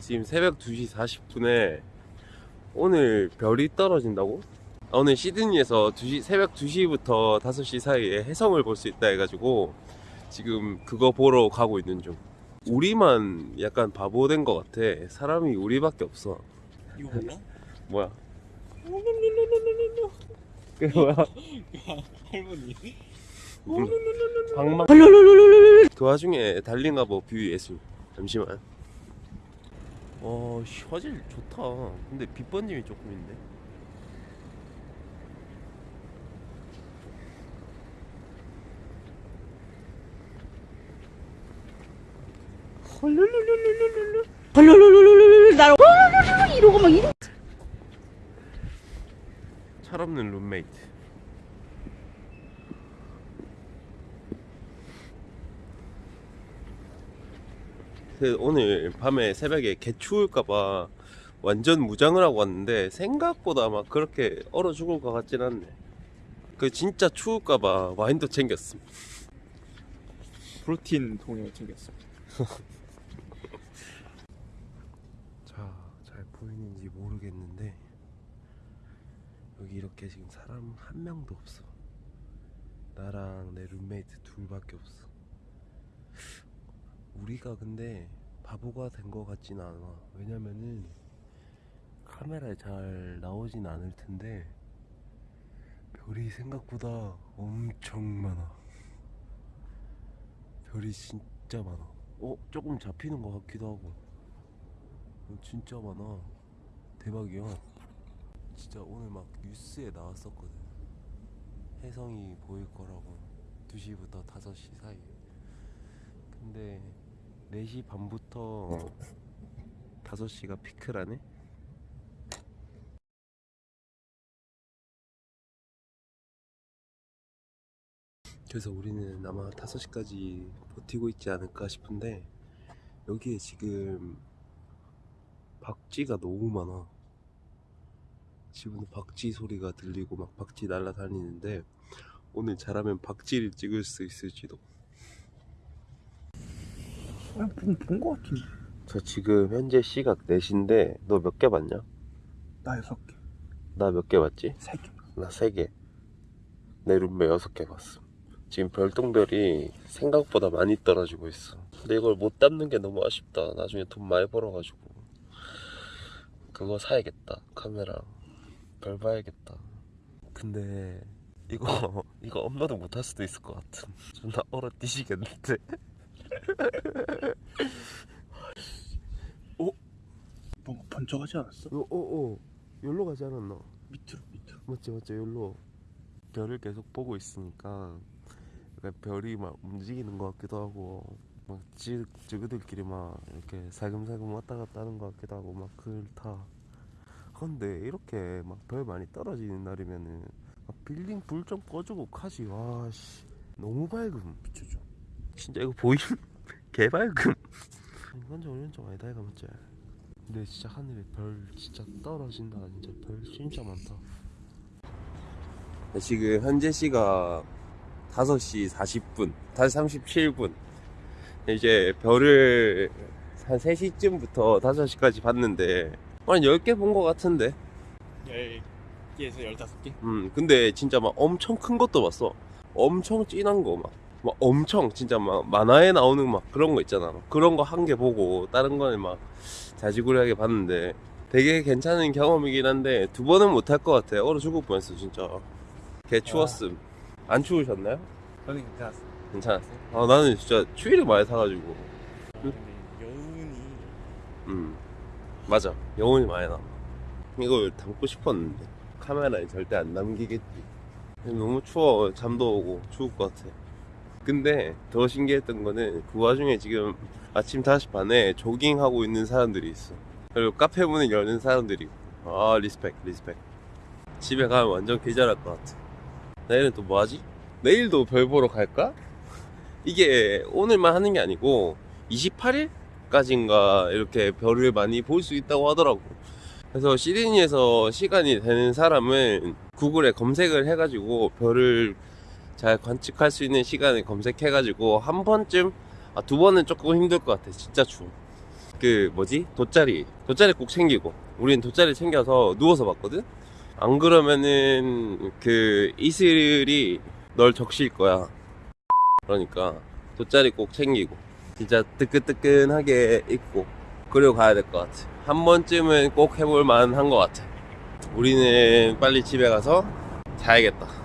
지금 새벽 2시 40분에 오늘 별이 떨어진다고? 아, 오늘 시드니에서 2시, 새벽 2시부터 5시 사이에 해성을 볼 수 있다 해가지고 지금 그거 보러 가고 있는 중. 우리만 약간 바보 된 것 같아. 사람이 우리밖에 없어. 이거 몰라? 뭐야? 그게 뭐야? 할머니. 방망 그 와중에 달링하버 view 예술. 잠시만 어 씨, 화질 좋다. 근데 빛번짐이 조금 있네. 헐룰룰룰룰룰 날 헐룰룰. 이러고 막 이러. 철없는 룸메이트 그 오늘 밤에 새벽에 개 추울까봐 완전 무장을 하고 왔는데 생각보다 막 그렇게 얼어 죽을 것 같진 않네 그 진짜 추울까봐 와인도 챙겼음 프로틴 통을 챙겼어 자, 잘 보이는지 모르겠는데 여기 이렇게 지금 사람 한 명도 없어. 나랑 내 룸메이트 둘밖에 없어. 우리가 근데 바보가 된 것 같진 않아. 왜냐면은 카메라에 잘 나오진 않을 텐데 별이 생각보다 엄청 많아. 별이 진짜 많아. 어, 조금 잡히는 것 같기도 하고. 어, 진짜 많아. 대박이야. 진짜 오늘 막 뉴스에 나왔었거든. 해성이 보일 거라고. 2시부터 5시 사이. 근데 4시 반부터 5시가 피크라네? 그래서 우리는 아마 5시까지 버티고 있지 않을까 싶은데 여기에 지금 박쥐가 너무 많아. 지금은 박쥐 소리가 들리고 막 박쥐 날아다니는데 오늘 잘하면 박쥐를 찍을 수 있을지도. 본거 같은데 저 지금 현재 시각 4시인데 너 몇 개 봤냐? 나 여섯 개나 몇 개 봤지? 세 개. 나 3개. 내 룸메 6개 봤어. 지금 별똥별이 생각보다 많이 떨어지고 있어. 근데 이걸 못 담는 게 너무 아쉽다. 나중에 돈 많이 벌어가지고. 그거 사야겠다. 카메라. 별 봐야겠다. 근데 이거 이거 업로드 못할 수도 있을 것 같은. 존나 얼어 뛰시겠는데. 뭔가 번쩍하지 않았어? 어, 어, 어. 여기로 가지 않았나? 밑으로 밑으로. 맞지 맞지 여기로. 별을 계속 보고 있으니까 별이 막 움직이는 것 같기도 하고 막 지, 지그들끼리 막 이렇게 살금살금 왔다 갔다 하는 것 같기도 하고 막 그렇다. 근데 이렇게 막 별 많이 떨어지는 날이면은 막 빌딩 불 좀 꺼주고 가지. 와씨. 너무 밝음. 비춰줘 진짜 이거 보임? 개밝음 완전 오른쪽 아니다 이거 맞지? 근데 진짜 하늘에 별 진짜 떨어진다 진짜. 별 진짜 많다. 지금 현재 시가 5시 40분 5시 37분. 이제 별을 한 3시쯤부터 5시까지 봤는데 한 10개 본 것 같은데. 10개에서 15개? 음 근데 진짜 막 엄청 큰 것도 봤어. 엄청 진한 거막 막 엄청 진짜 막 만화에 나오는 막 그런 거 있잖아. 그런 거 한 개 보고 다른 거는 막 자지구레하게 봤는데 되게 괜찮은 경험이긴 한데 두 번은 못할 것 같아 얼어 죽을 뻔했어 진짜. 개 추웠음. 안 추우셨나요? 저는 괜찮았어 괜찮았어요? 아 나는 진짜 추위를 많이 타가지고. 근데 여운이 음. 맞아. 여운이 많이 남아 이걸 담고 싶었는데 카메라에 절대 안 남기겠지. 너무 추워. 잠도 오고 추울 것 같아 근데 더 신기했던 거는 그 와중에 지금 아침 5시 반에 조깅하고 있는 사람들이 있어. 그리고 카페 문을 여는 사람들이 있고. 아 respect respect. 집에 가면 완전 계절할 것 같아. 내일은 또 뭐하지? 내일도 별 보러 갈까? 이게 오늘만 하는 게 아니고 28일까지인가 이렇게 별을 많이 볼 수 있다고 하더라고. 그래서 시드니에서 시간이 되는 사람은 구글에 검색을 해가지고 별을 잘 관측할 수 있는 시간을 검색해 가지고 한 번쯤 아, 두 번은 조금 힘들 것 같아 진짜 추워. 그 뭐지? 돗자리. 돗자리 꼭 챙기고. 우린 돗자리 챙겨서 누워서 봤거든? 안 그러면은 그 이슬이 널 적실 거야. 그러니까 돗자리 꼭 챙기고. 진짜 뜨끈뜨끈하게 입고 그리고 가야 될 것 같아. 한 번쯤은 꼭 해볼 만한 것 같아. 우리는 빨리 집에 가서 자야겠다